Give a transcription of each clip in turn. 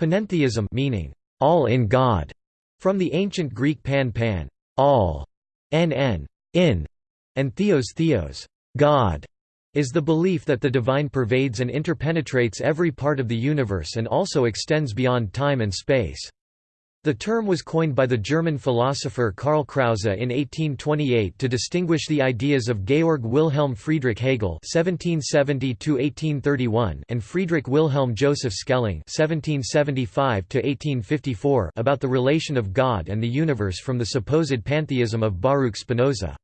Panentheism meaning all in God, from the ancient Greek pan pan, all, nn, in, and theos theos, God, is the belief that the divine pervades and interpenetrates every part of the universe and also extends beyond time and space. The term was coined by the German philosopher Karl Krause in 1828 to distinguish the ideas of Georg Wilhelm Friedrich Hegel (1770–1831) and Friedrich Wilhelm Joseph Schelling (1775–1854) about the relation of God and the universe from the supposed pantheism of Baruch Spinoza.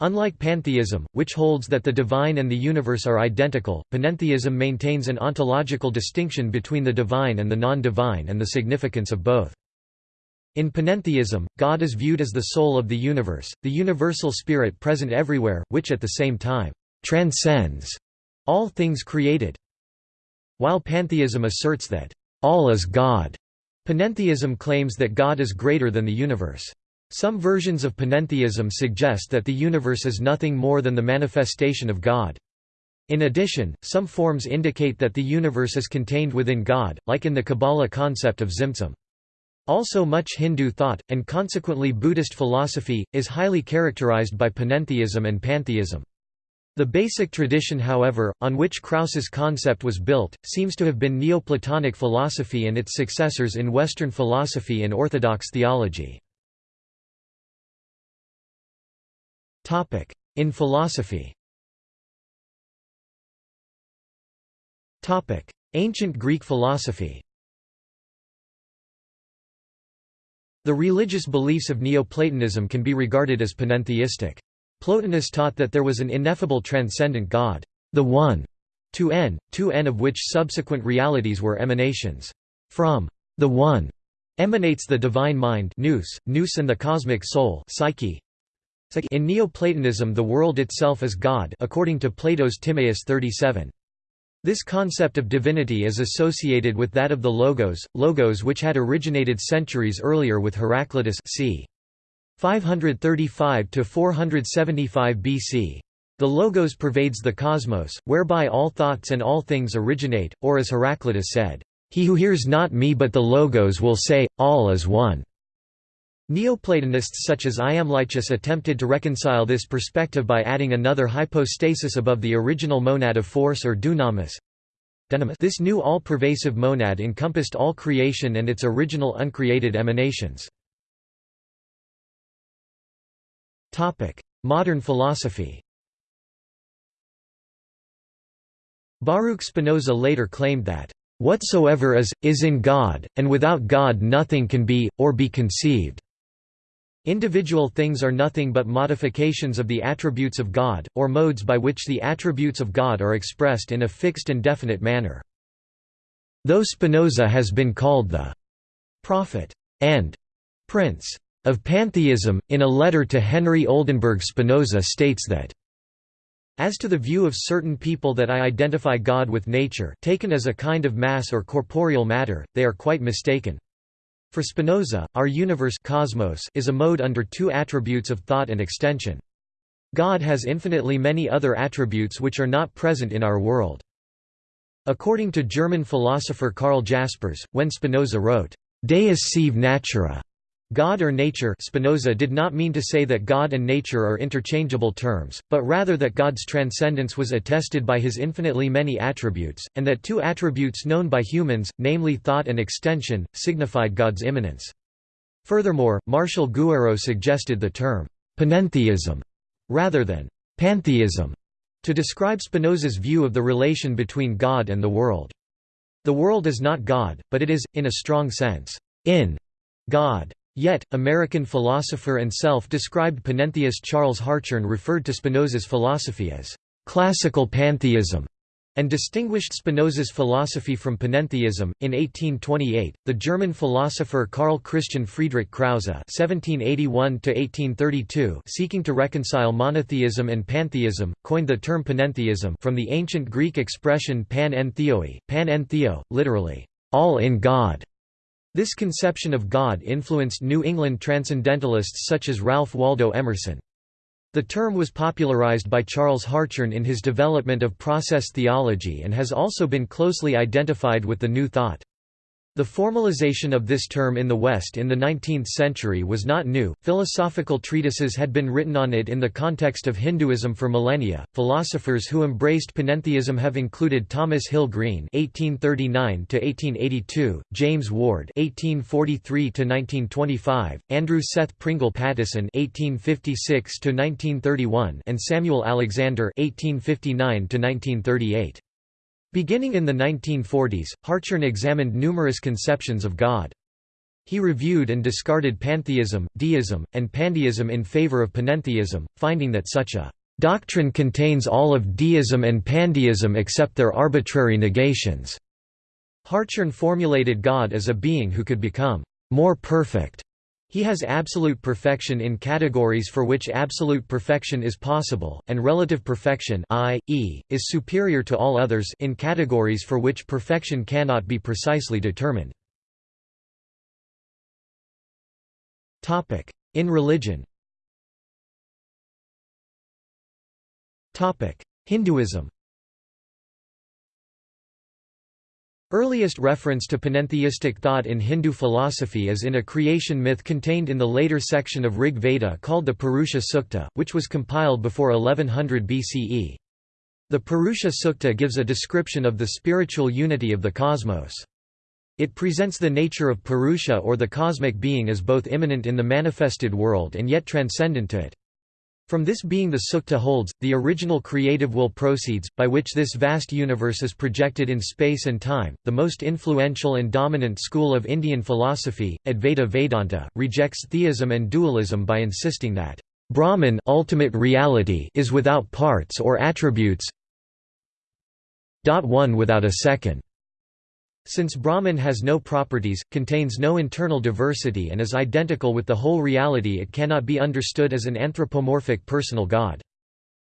Unlike pantheism, which holds that the divine and the universe are identical, panentheism maintains an ontological distinction between the divine and the non-divine and the significance of both. In panentheism, God is viewed as the soul of the universe, the universal spirit present everywhere, which at the same time transcends all things created. While pantheism asserts that all is God, panentheism claims that God is greater than the universe. Some versions of panentheism suggest that the universe is nothing more than the manifestation of God. In addition, some forms indicate that the universe is contained within God, like in the Kabbalah concept of Tzimtzum. Also much Hindu thought, and consequently Buddhist philosophy, is highly characterized by panentheism and pantheism. The basic tradition however, on which Krause's concept was built, seems to have been Neoplatonic philosophy and its successors in Western philosophy and Orthodox theology. In philosophy Ancient Greek philosophy The religious beliefs of Neoplatonism can be regarded as panentheistic. Plotinus taught that there was an ineffable transcendent God, the One, to n, to n of which subsequent realities were emanations. From the One emanates the divine mind nous, nous and the cosmic soul psyche. In Neoplatonism the world itself is God according to Plato's Timaeus 37. This concept of divinity is associated with that of the Logos, Logos which had originated centuries earlier with Heraclitus c. 535–475 BC. The Logos pervades the cosmos, whereby all thoughts and all things originate, or as Heraclitus said, "...he who hears not me but the Logos will say, all is one." Neoplatonists such as Iamblichus attempted to reconcile this perspective by adding another hypostasis above the original monad of force or dunamis. This new all-pervasive monad encompassed all creation and its original uncreated emanations. Modern philosophy Baruch Spinoza later claimed that, "...whatsoever is, is in God, and without God nothing can be, or be conceived." Individual things are nothing but modifications of the attributes of God, or modes by which the attributes of God are expressed in a fixed and definite manner. Though Spinoza has been called the «prophet» and «prince» of pantheism, in a letter to Henry Oldenburg Spinoza states that as to the view of certain people that I identify God with nature taken as a kind of mass or corporeal matter, they are quite mistaken. For Spinoza, our universe cosmos is a mode under two attributes of thought and extension. God has infinitely many other attributes which are not present in our world. According to German philosopher Karl Jaspers, when Spinoza wrote, Deus sive natura, God or nature Spinoza did not mean to say that God and nature are interchangeable terms, but rather that God's transcendence was attested by his infinitely many attributes, and that two attributes known by humans, namely thought and extension, signified God's immanence. Furthermore, Martial Guéroult suggested the term panentheism rather than pantheism to describe Spinoza's view of the relation between God and the world. The world is not God, but it is, in a strong sense, in God. Yet, American philosopher and self-described panentheist Charles Hartshorne referred to Spinoza's philosophy as classical pantheism and distinguished Spinoza's philosophy from panentheism. In 1828, the German philosopher Karl Christian Friedrich Krause (1781–1832), seeking to reconcile monotheism and pantheism, coined the term panentheism from the ancient Greek expression pan en pan literally all in God. This conception of God influenced New England transcendentalists such as Ralph Waldo Emerson. The term was popularized by Charles Hartshorne in his development of process theology and has also been closely identified with the New Thought. The formalization of this term in the West in the 19th century was not new, philosophical treatises had been written on it in the context of Hinduism for millennia. Philosophers who embraced panentheism have included Thomas Hill Green (1839–1882), James Ward (1843–1925), Andrew Seth Pringle Pattison (1856–1931), and Samuel Alexander (1859–1938). Beginning in the 1940s, Hartshorne examined numerous conceptions of God. He reviewed and discarded pantheism, deism, and pandeism in favor of panentheism, finding that such a doctrine contains all of deism and pandeism except their arbitrary negations. Hartshorne formulated God as a being who could become more perfect he has absolute perfection in categories for which absolute perfection is possible, and relative perfection i.e., is superior to all others in categories for which perfection cannot be precisely determined. In religion Hinduism Earliest reference to panentheistic thought in Hindu philosophy is in a creation myth contained in the later section of Rig Veda called the Purusha Sukta, which was compiled before 1100 BCE. The Purusha Sukta gives a description of the spiritual unity of the cosmos. It presents the nature of Purusha or the cosmic being as both immanent in the manifested world and yet transcendent to it. From this being the sukta holds, the original creative will proceeds, by which this vast universe is projected in space and time. The most influential and dominant school of Indian philosophy, Advaita Vedanta, rejects theism and dualism by insisting that Brahman ultimate reality is without parts or attributes one without a second. Since Brahman has no properties, contains no internal diversity and is identical with the whole reality it cannot be understood as an anthropomorphic personal god.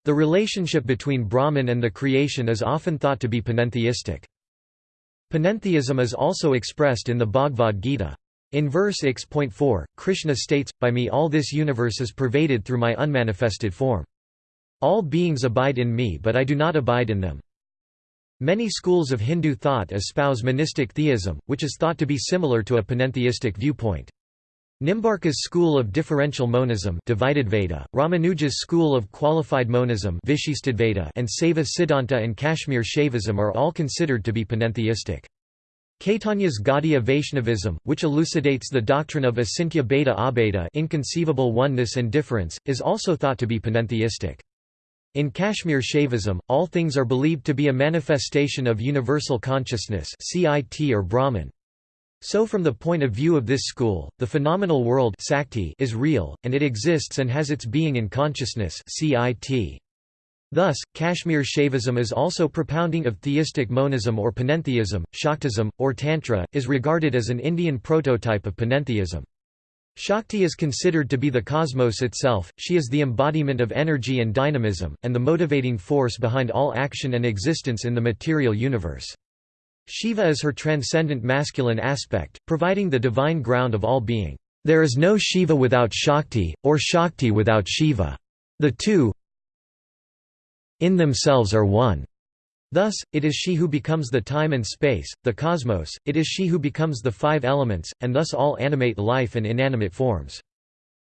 The relationship between Brahman and the creation is often thought to be panentheistic. Panentheism is also expressed in the Bhagavad Gita. In verse 6.4, Krishna states, By me all this universe is pervaded through my unmanifested form. All beings abide in me but I do not abide in them. Many schools of Hindu thought espouse monistic theism, which is thought to be similar to a panentheistic viewpoint. Nimbarka's school of differential monism divided Veda, Ramanuja's school of qualified monism Veda, and Saiva Siddhanta and Kashmir Shaivism are all considered to be panentheistic. Caitanya's Gaudiya Vaishnavism, which elucidates the doctrine of Achintya Bheda Abheda inconceivable oneness and difference, is also thought to be panentheistic. In Kashmir Shaivism, all things are believed to be a manifestation of universal consciousness CIT or Brahman. So from the point of view of this school, the phenomenal world Sakti is real, and it exists and has its being in consciousness CIT. Thus, Kashmir Shaivism is also propounding of theistic monism or panentheism, Shaktism, or Tantra, is regarded as an Indian prototype of panentheism. Shakti is considered to be the cosmos itself, she is the embodiment of energy and dynamism, and the motivating force behind all action and existence in the material universe. Shiva is her transcendent masculine aspect, providing the divine ground of all being. There is no Shiva without Shakti, or Shakti without Shiva. The two in themselves are one. Thus, it is she who becomes the time and space, the cosmos, it is she who becomes the five elements, and thus all animate life and inanimate forms.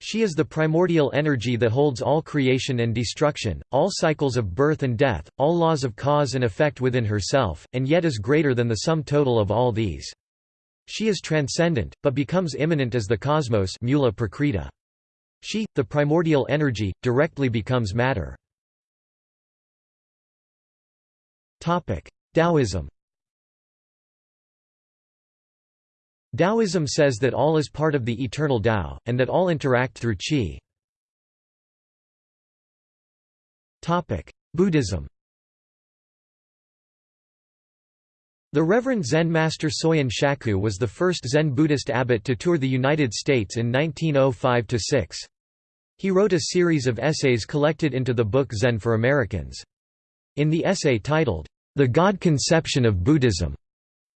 She is the primordial energy that holds all creation and destruction, all cycles of birth and death, all laws of cause and effect within herself, and yet is greater than the sum total of all these. She is transcendent, but becomes immanent as the cosmos mula prakriti. She, the primordial energy, directly becomes matter. Taoism Taoism says that all is part of the eternal Tao, and that all interact through qi. Buddhism The Reverend Zen master Soyen Shaku was the first Zen Buddhist abbot to tour the United States in 1905–6. He wrote a series of essays collected into the book Zen for Americans. In the essay titled, The God Conception of Buddhism,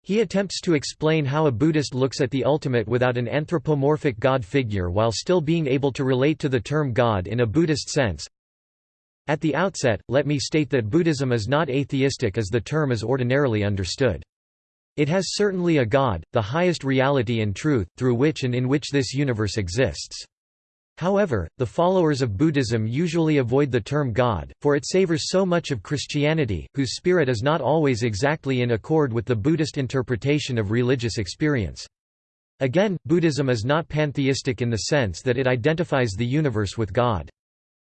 he attempts to explain how a Buddhist looks at the ultimate without an anthropomorphic God figure while still being able to relate to the term God in a Buddhist sense. At the outset, let me state that Buddhism is not atheistic as the term is ordinarily understood. It has certainly a God, the highest reality and truth, through which and in which this universe exists. However, the followers of Buddhism usually avoid the term God, for it savors so much of Christianity, whose spirit is not always exactly in accord with the Buddhist interpretation of religious experience. Again, Buddhism is not pantheistic in the sense that it identifies the universe with God.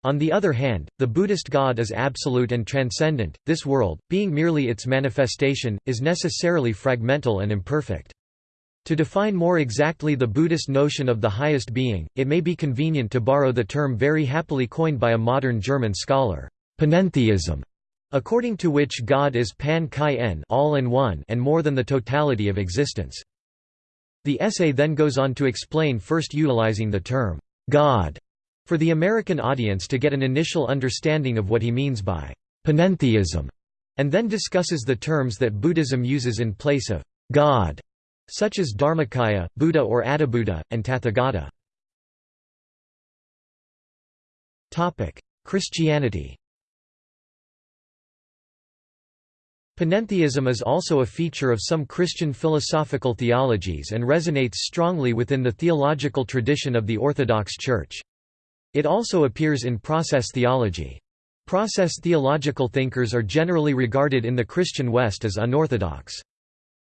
On the other hand, the Buddhist God is absolute and transcendent, this world, being merely its manifestation, is necessarily fragmental and imperfect. To define more exactly the Buddhist notion of the highest being, it may be convenient to borrow the term very happily coined by a modern German scholar, panentheism, according to which God is pan kai en all in one and more than the totality of existence. The essay then goes on to explain first utilizing the term God for the American audience to get an initial understanding of what he means by panentheism, and then discusses the terms that Buddhism uses in place of God such as Dharmakaya, Buddha or Adi-Buddha, and Tathagata. Christianity Panentheism is also a feature of some Christian philosophical theologies and resonates strongly within the theological tradition of the Orthodox Church. It also appears in process theology. Process theological thinkers are generally regarded in the Christian West as unorthodox.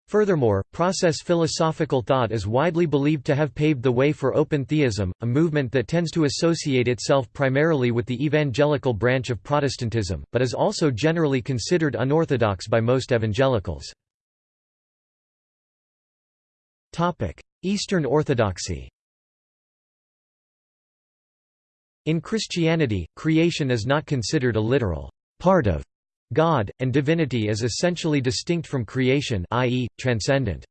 Furthermore, process philosophical thought is widely believed to have paved the way for open theism, a movement that tends to associate itself primarily with the evangelical branch of Protestantism, but is also generally considered unorthodox by most evangelicals. Eastern Orthodoxy In Christianity, creation is not considered a literal part of God, and divinity is essentially distinct from creation i.e., transcendent.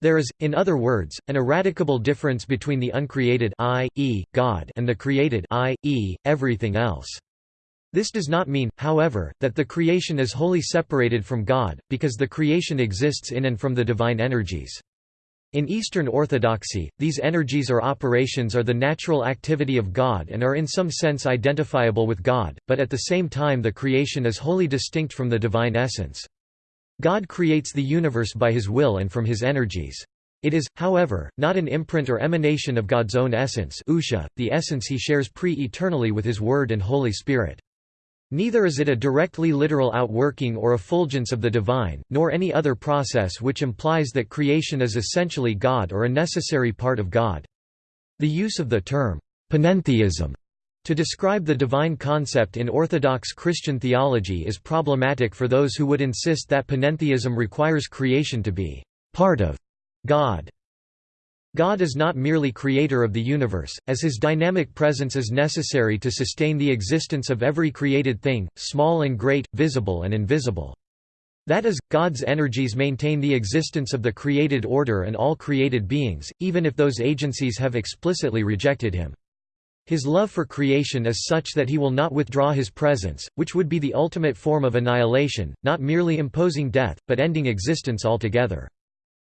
There is, in other words, an eradicable difference between the uncreated i.e., God and the created i.e., everything else. This does not mean, however, that the creation is wholly separated from God, because the creation exists in and from the divine energies. In Eastern Orthodoxy, these energies or operations are the natural activity of God and are in some sense identifiable with God, but at the same time the creation is wholly distinct from the divine essence. God creates the universe by his will and from his energies. It is, however, not an imprint or emanation of God's own essence the essence he shares pre-eternally with his Word and Holy Spirit. Neither is it a directly literal outworking or effulgence of the divine, nor any other process which implies that creation is essentially God or a necessary part of God. The use of the term, panentheism, to describe the divine concept in Orthodox Christian theology is problematic for those who would insist that panentheism requires creation to be part of God. God is not merely creator of the universe, as his dynamic presence is necessary to sustain the existence of every created thing, small and great, visible and invisible. That is, God's energies maintain the existence of the created order and all created beings, even if those agencies have explicitly rejected him. His love for creation is such that he will not withdraw his presence, which would be the ultimate form of annihilation, not merely imposing death, but ending existence altogether.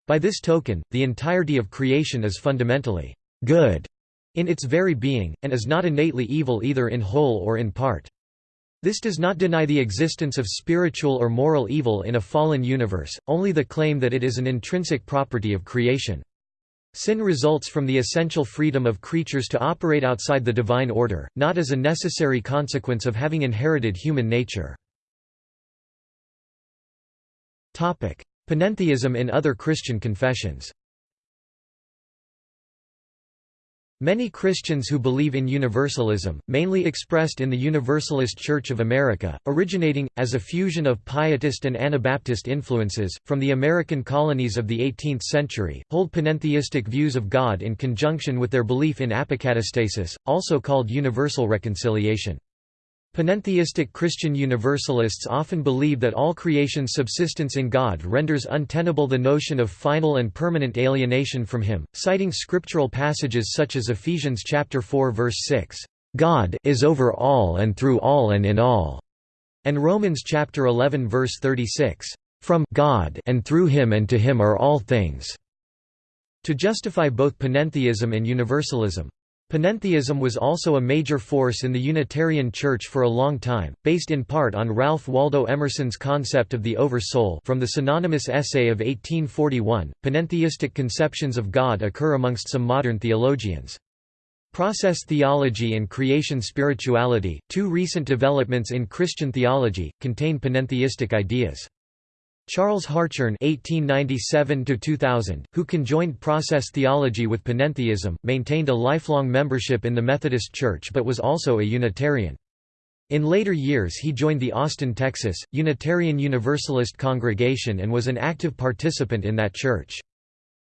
By this token, the entirety of creation is fundamentally good in its very being, and is not innately evil either in whole or in part. This does not deny the existence of spiritual or moral evil in a fallen universe, only the claim that it is an intrinsic property of creation. Sin results from the essential freedom of creatures to operate outside the divine order, not as a necessary consequence of having inherited human nature. Panentheism in other Christian confessions Many Christians who believe in universalism, mainly expressed in the Universalist Church of America, originating, as a fusion of Pietist and Anabaptist influences, from the American colonies of the 18th century, hold panentheistic views of God in conjunction with their belief in apokatastasis, also called universal reconciliation. Panentheistic Christian Universalists often believe that all creation's subsistence in God renders untenable the notion of final and permanent alienation from him, citing scriptural passages such as Ephesians chapter 4 verse 6, "God is over all and through all and in all," and Romans chapter 11 verse 36, "From God and through him and to him are all things." To justify both panentheism and universalism. Panentheism was also a major force in the Unitarian Church for a long time, based in part on Ralph Waldo Emerson's concept of the over-soul from the synonymous essay of 1841. Panentheistic conceptions of God occur amongst some modern theologians. Process theology and creation spirituality, two recent developments in Christian theology, contain panentheistic ideas. Charles Hartshorne (1897–2000), who conjoined process theology with panentheism, maintained a lifelong membership in the Methodist Church but was also a Unitarian. In later years he joined the Austin, Texas, Unitarian Universalist congregation and was an active participant in that church.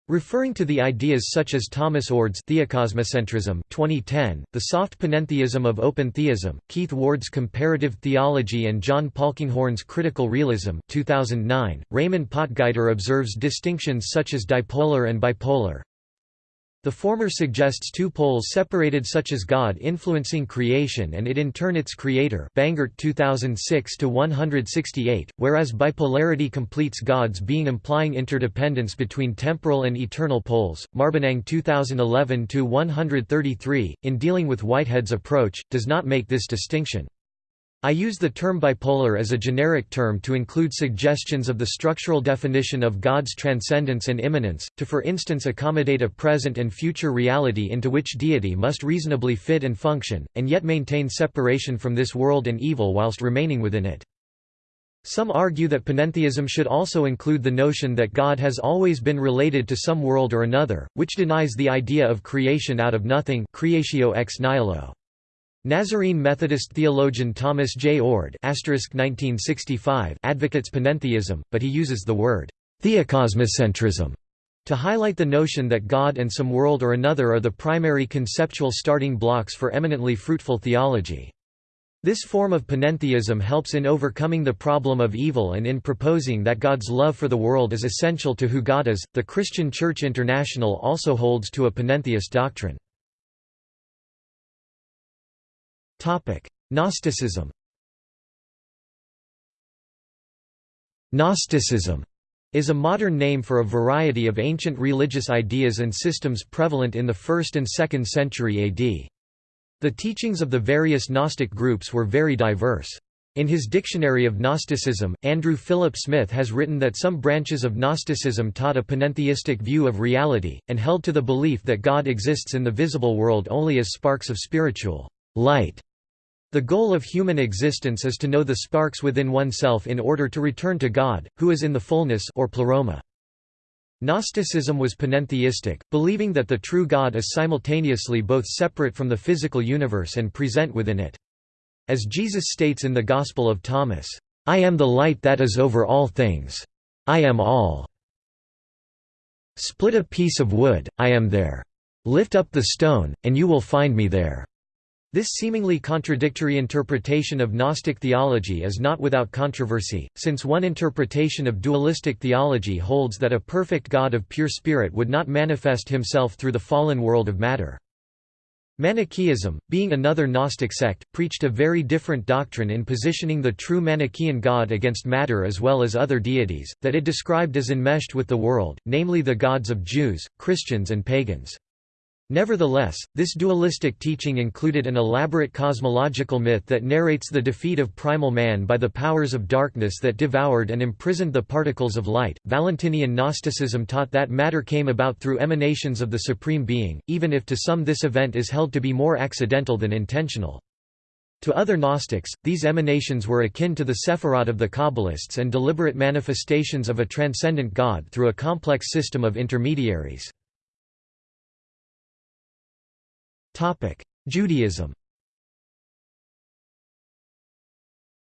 Referring to the ideas such as Thomas Oord's theocosmocentrism 2010, the soft panentheism of open theism, Keith Ward's comparative theology and John Polkinghorne's critical realism 2009, Raymond Potgieter observes distinctions such as dipolar and bipolar, the former suggests two poles separated such as God influencing creation and it in turn its creator Bangert 2006-168, whereas bipolarity completes God's being implying interdependence between temporal and eternal poles. Marbaniang 2011-133, in dealing with Whitehead's approach, does not make this distinction. I use the term bipolar as a generic term to include suggestions of the structural definition of God's transcendence and immanence, to for instance accommodate a present and future reality into which deity must reasonably fit and function, and yet maintain separation from this world and evil whilst remaining within it. Some argue that panentheism should also include the notion that God has always been related to some world or another, which denies the idea of creation out of nothing creatio ex nihilo. Nazarene Methodist theologian Thomas J. Oord advocates panentheism, but he uses the word theocosmocentrism to highlight the notion that God and some world or another are the primary conceptual starting blocks for eminently fruitful theology. This form of panentheism helps in overcoming the problem of evil and in proposing that God's love for the world is essential to who God is. The Christian Church International also holds to a panentheist doctrine. Gnosticism Gnosticism is a modern name for a variety of ancient religious ideas and systems prevalent in the 1st and 2nd century AD. The teachings of the various Gnostic groups were very diverse. In his Dictionary of Gnosticism, Andrew Philip Smith has written that some branches of Gnosticism taught a panentheistic view of reality, and held to the belief that God exists in the visible world only as sparks of spiritual light. The goal of human existence is to know the sparks within oneself in order to return to God, who is in the fullness or pleroma. Gnosticism was panentheistic, believing that the true God is simultaneously both separate from the physical universe and present within it. As Jesus states in the Gospel of Thomas, "'I am the light that is over all things. I am all. Split a piece of wood, I am there. Lift up the stone, and you will find me there.' This seemingly contradictory interpretation of Gnostic theology is not without controversy, since one interpretation of dualistic theology holds that a perfect God of pure spirit would not manifest himself through the fallen world of matter. Manichaeism, being another Gnostic sect, preached a very different doctrine in positioning the true Manichaean God against matter as well as other deities, that it described as enmeshed with the world, namely the gods of Jews, Christians and pagans. Nevertheless, this dualistic teaching included an elaborate cosmological myth that narrates the defeat of primal man by the powers of darkness that devoured and imprisoned the particles of light. Valentinian Gnosticism taught that matter came about through emanations of the Supreme Being, even if to some this event is held to be more accidental than intentional. To other Gnostics, these emanations were akin to the Sephirot of the Kabbalists and deliberate manifestations of a transcendent God through a complex system of intermediaries. Judaism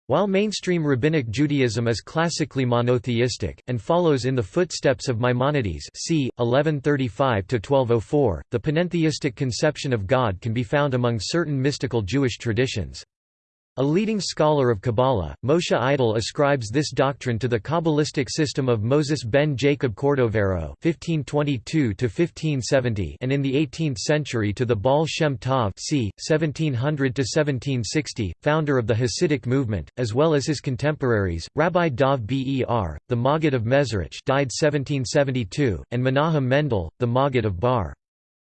While mainstream Rabbinic Judaism is classically monotheistic, and follows in the footsteps of Maimonides c. 1135–1204, the panentheistic conception of God can be found among certain mystical Jewish traditions. A leading scholar of Kabbalah, Moshe Idel ascribes this doctrine to the Kabbalistic system of Moses ben Jacob Cordovero (1522–1570) and in the 18th century to the Baal Shem Tov c. 1700–1760, founder of the Hasidic movement, as well as his contemporaries, Rabbi Dov Ber, the Maggid of Mezrich, died 1772, and Menahem Mendel, the Maggid of Bar.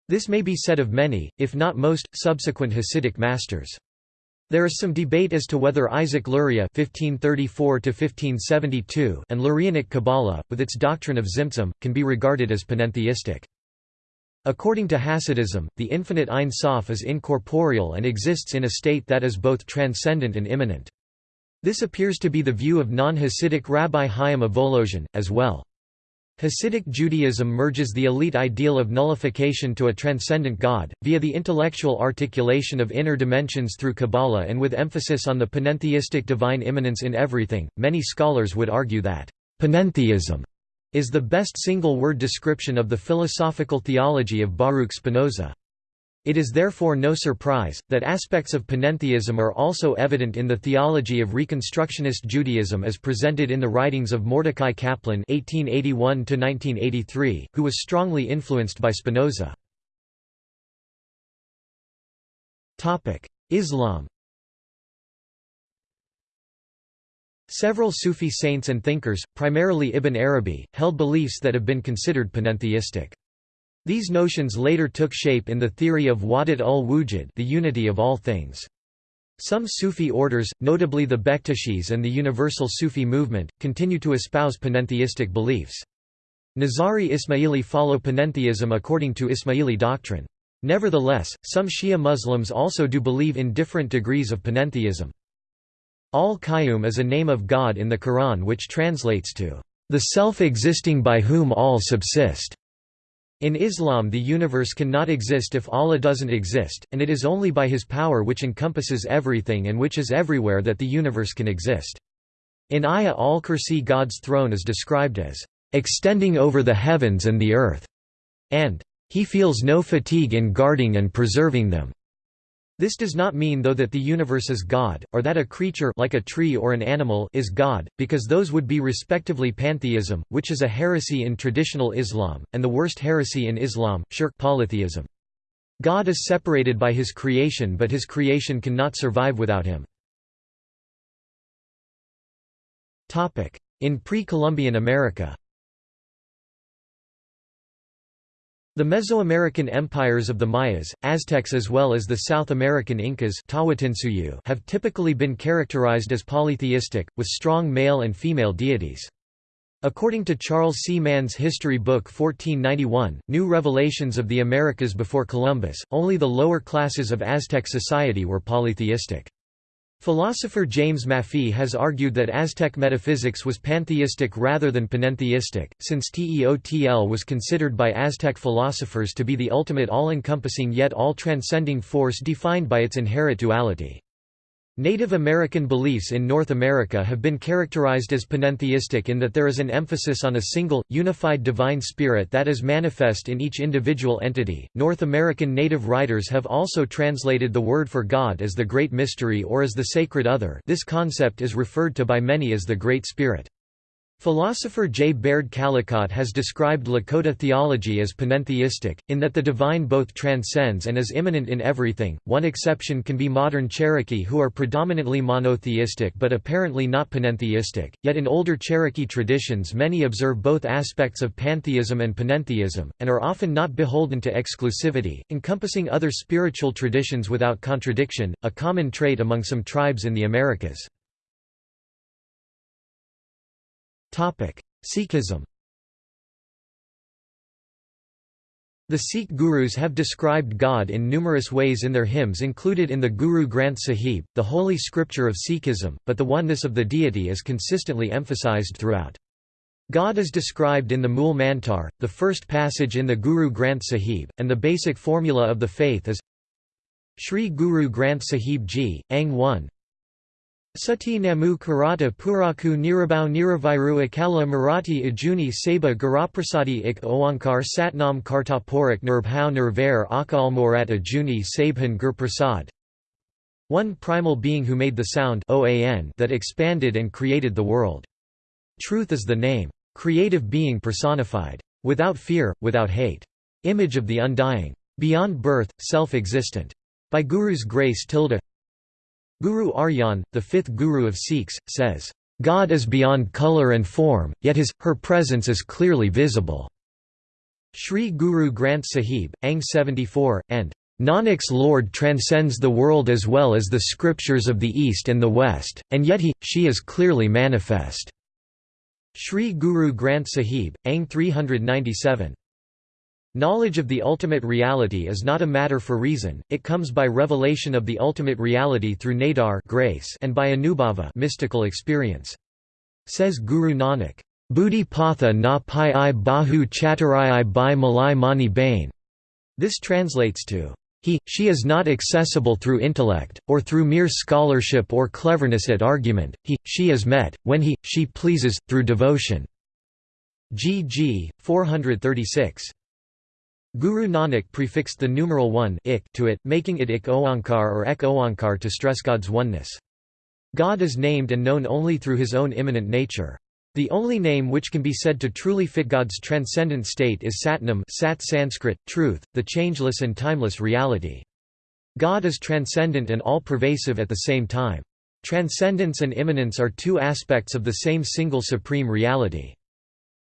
This may be said of many, if not most, subsequent Hasidic masters. There is some debate as to whether Isaac Luria (1534–1572) and Lurianic Kabbalah, with its doctrine of Tzimtzum, can be regarded as panentheistic. According to Hasidism, the infinite Ein Sof is incorporeal and exists in a state that is both transcendent and immanent. This appears to be the view of non-Hasidic Rabbi Chaim of Volozhin, as well. Hasidic Judaism merges the elite ideal of nullification to a transcendent God, via the intellectual articulation of inner dimensions through Kabbalah and with emphasis on the panentheistic divine immanence in everything. Many scholars would argue that panentheism is the best single-word description of the philosophical theology of Baruch Spinoza. It is therefore no surprise, that aspects of panentheism are also evident in the theology of Reconstructionist Judaism as presented in the writings of Mordecai Kaplan (1881–1983), who was strongly influenced by Spinoza. Topic: Islam. Several Sufi saints and thinkers, primarily Ibn Arabi, held beliefs that have been considered panentheistic. These notions later took shape in the theory of Wahdat ul-Wujud the unity of all things. Some Sufi orders, notably the Bektashis and the Universal Sufi movement, continue to espouse panentheistic beliefs. Nizari Ismaili follow panentheism according to Ismaili doctrine. Nevertheless, some Shia Muslims also do believe in different degrees of panentheism. Al-Qayyum is a name of God in the Quran which translates to, "...the self-existing by whom all subsist." In Islam the universe cannot exist if Allah doesn't exist, and it is only by His power which encompasses everything and which is everywhere that the universe can exist. In Ayah al-Kursi God's throne is described as, "...extending over the heavens and the earth", and, "...he feels no fatigue in guarding and preserving them." This does not mean though that the universe is God, or that a creature like a tree or an animal is God, because those would be respectively pantheism, which is a heresy in traditional Islam, and the worst heresy in Islam, shirk polytheism. God is separated by his creation but his creation cannot survive without him. In pre-Columbian America The Mesoamerican empires of the Mayas, Aztecs as well as the South American Incas have typically been characterized as polytheistic, with strong male and female deities. According to Charles C. Mann's history book 1491, New Revelations of the Americas before Columbus, only the lower classes of Aztec society were polytheistic. Philosopher James Maffie has argued that Aztec metaphysics was pantheistic rather than panentheistic, since Teotl was considered by Aztec philosophers to be the ultimate all-encompassing yet all-transcending force defined by its inherent duality. Native American beliefs in North America have been characterized as panentheistic in that there is an emphasis on a single, unified divine spirit that is manifest in each individual entity. North American native writers have also translated the word for God as the Great Mystery or as the Sacred Other. This concept is referred to by many as the Great Spirit. Philosopher J. Baird Callicott has described Lakota theology as panentheistic, in that the divine both transcends and is immanent in everything. One exception can be modern Cherokee, who are predominantly monotheistic but apparently not panentheistic, yet in older Cherokee traditions many observe both aspects of pantheism and panentheism, and are often not beholden to exclusivity, encompassing other spiritual traditions without contradiction, a common trait among some tribes in the Americas. Sikhism The Sikh gurus have described God in numerous ways in their hymns included in the Guru Granth Sahib, the holy scripture of Sikhism, but the oneness of the deity is consistently emphasized throughout. God is described in the Mool Mantar, the first passage in the Guru Granth Sahib, and the basic formula of the faith is Sri Guru Granth Sahib Ji, Ang 1 Sati Namu Karata Puraku Nirabau Niraviru Akala Marathi Ajuni Saba Garaprasadi Ik Oankar Satnam Kartaporak Nirbhau Nirvair Akal Morat Ajuni Sabhan Gurprasad One primal being who made the sound that expanded and created the world. Truth is the name. Creative being personified. Without fear, without hate. Image of the undying. Beyond birth, self-existent. By Guru's grace tilde Guru Arjan, the fifth guru of Sikhs, says, God is beyond color and form, yet his, her presence is clearly visible. Sri Guru Granth Sahib, Ang 74, and Nanak's Lord transcends the world as well as the scriptures of the East and the West, and yet he, she is clearly manifest." Sri Guru Granth Sahib, Ang 397. Knowledge of the ultimate reality is not a matter for reason, it comes by revelation of the ultimate reality through nadar grace and by anubhava mystical experience. Says Guru Nanak, Buddhi patha na pai i bahu chatarai i bai malai mani bain. This translates to, he, she is not accessible through intellect, or through mere scholarship or cleverness at argument, he, she is met, when he, she pleases, through devotion. G.G. 436. Guru Nanak prefixed the numeral 1 ik to it, making it ik oankar or ek oankar to stress God's oneness. God is named and known only through his own immanent nature. The only name which can be said to truly fit God's transcendent state is Satnam Sat Sanskrit, truth, the changeless and timeless reality. God is transcendent and all-pervasive at the same time. Transcendence and immanence are two aspects of the same single supreme reality.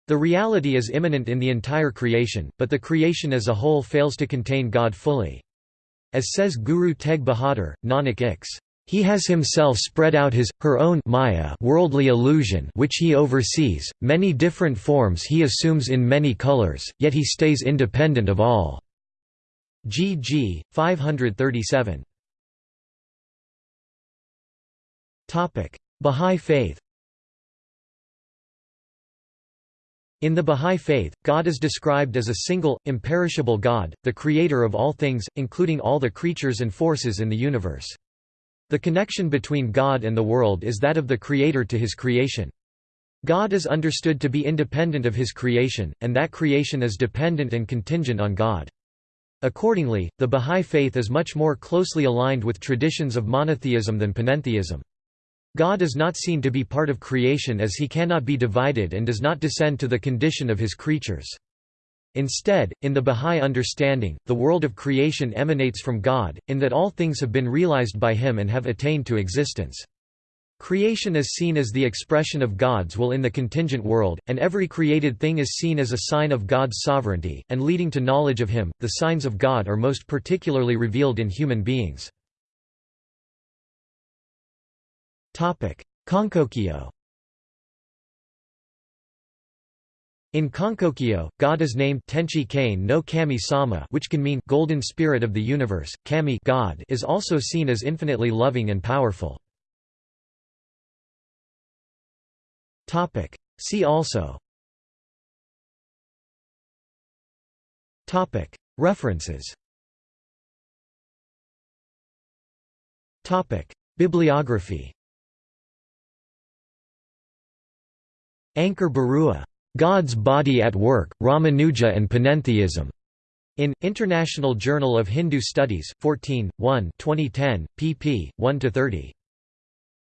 The reality is immanent in the entire creation, but the creation as a whole fails to contain God fully. As says Guru Tegh Bahadur, Nanak Ix, he has himself spread out his, her own maya worldly illusion which he oversees, many different forms he assumes in many colors, yet he stays independent of all. GG, 537 Bahá'í Faith In the Bahá'í Faith, God is described as a single, imperishable God, the creator of all things, including all the creatures and forces in the universe. The connection between God and the world is that of the Creator to his creation. God is understood to be independent of his creation, and that creation is dependent and contingent on God. Accordingly, the Bahá'í Faith is much more closely aligned with traditions of monotheism than panentheism. God is not seen to be part of creation as he cannot be divided and does not descend to the condition of his creatures. Instead, in the Bahá'í understanding, the world of creation emanates from God, in that all things have been realized by Him and have attained to existence. Creation is seen as the expression of God's will in the contingent world, and every created thing is seen as a sign of God's sovereignty, and leading to knowledge of Him. The signs of God are most particularly revealed in human beings. Konkokyo In Konkokyo, God is named Tenchi Kane no Kami Sama which can mean golden spirit of the universe. Kami God is also seen as infinitely loving and powerful. Topic. See also Topic. References Topic. Bibliography Ankur Barua God's Body at Work, Ramanuja and Panentheism. In International Journal of Hindu Studies, 14, 1, 2010, pp. 1–30.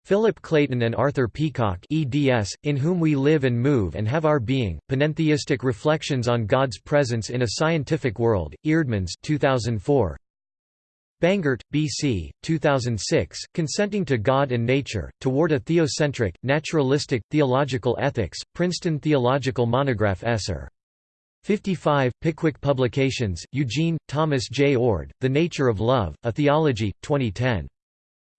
Philip Clayton and Arthur Peacocke eds, In Whom We Live and Move and Have Our Being, Panentheistic Reflections on God's Presence in a Scientific World, Eerdmans 2004. Bangert, B.C., 2006, Consenting to God and Nature, Toward a Theocentric, Naturalistic, Theological Ethics, Princeton Theological Monograph Esser. 55, Pickwick Publications, Eugene, Thomas J. Oord, The Nature of Love, A Theology, 2010.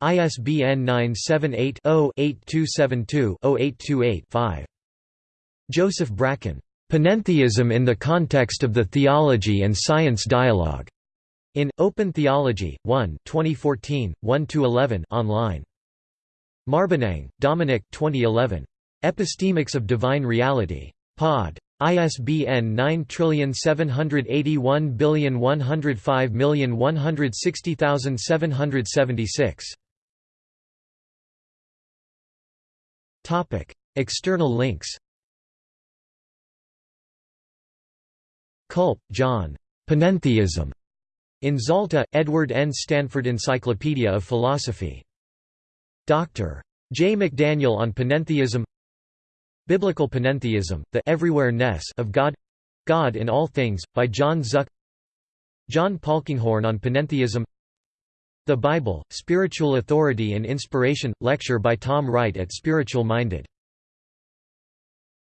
ISBN 978-0-8272-0828-5. Joseph Bracken. Panentheism in the Context of the Theology and Science Dialogue. In Open Theology, 1 2014, 1 to 11, online. Marbaniang, Dominic 2011. Epistemics of Divine Reality. Pod. ISBN 9781105160776. Topic: External links. Culp, John. Panentheism. In Zalta, Edward N. Stanford Encyclopedia of Philosophy. Dr. J. McDaniel on Panentheism Biblical Panentheism, The Everywhere-ness of God God in All Things, by John Zuck John Polkinghorne on Panentheism The Bible, Spiritual Authority and Inspiration, lecture by Tom Wright at Spiritual Minded